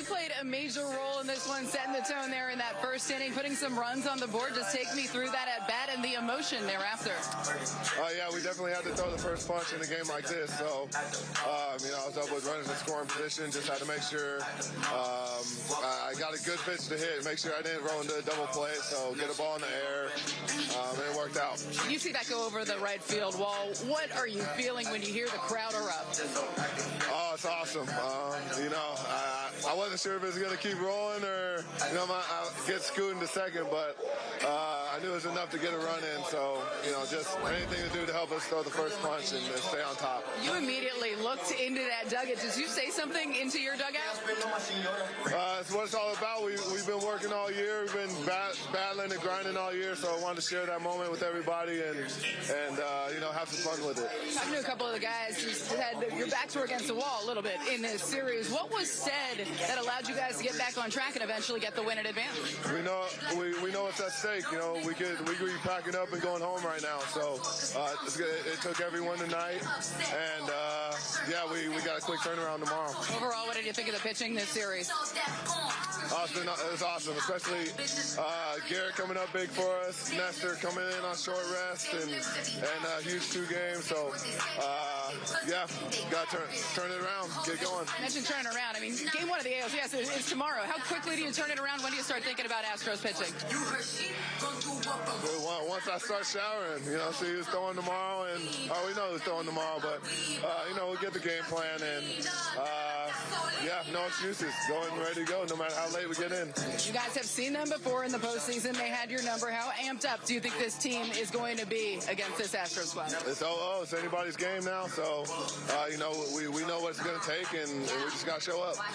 you played a major role in this one, setting the tone there in that first inning, putting some runs on the board. Just take me through that at bat and the emotion thereafter. Uh, yeah, we definitely had to throw the first punch in a game like this. So, um, you know, I was up with runners in scoring position. Just had to make sure um, I got a good pitch to hit, make sure I didn't roll into a double play. So, get a ball in the air, um, and it worked out. You see that go over the right field wall. What are you feeling when you hear the crowd erupt? Oh, it's awesome. Um, you know, I, I wasn't sure if it was going to keep rolling or, you know, my, I get scooting to second, but uh, I knew it was enough to get a run in. So, you know, just anything to do to help us throw the first punch and, and stay on top. You immediately looked into that dugout. Did you say something into your dugout? Uh, it's what it's all about. We, we've been working all year. We've been bat, battling and grinding all year. So I wanted to share that moment with everybody and, and uh, you know, have some fun with it. Talking to a couple of the guys who said your backs were against the wall a little bit in this series. What was said that allowed you guys to get back on track and eventually get the win in advance? We know we, we know what's at stake. You know, we could we could be packing up and going home right now. So uh, it, it took everyone tonight, and uh, yeah, we, we got a quick turnaround tomorrow. Overall, what did you think of the pitching this series? Oh, it's been it was awesome, especially uh, Gerrit coming up big for us, Nestor coming in on short rest, and and a huge two games. So uh, yeah, got to turn turn it around, get going. You mentioned turning around. I mean, game one of the ALCS is, is tomorrow. How quickly do you turn it around? When do you start thinking about Astros pitching? Once I start showering, you know, see who's throwing tomorrow, and oh, we know who's throwing tomorrow, but uh, you know, we'll get the game plan, and uh, yeah, no excuses, going ready to go, no matter how late we get in. You guys have seen them before in the postseason. They had your number. How amped up do you think this team is going to be against this Astros squad? It's oh, oh it's anybody's game now, so uh, you know, we we know what it's going to take, and, and we just got to show up.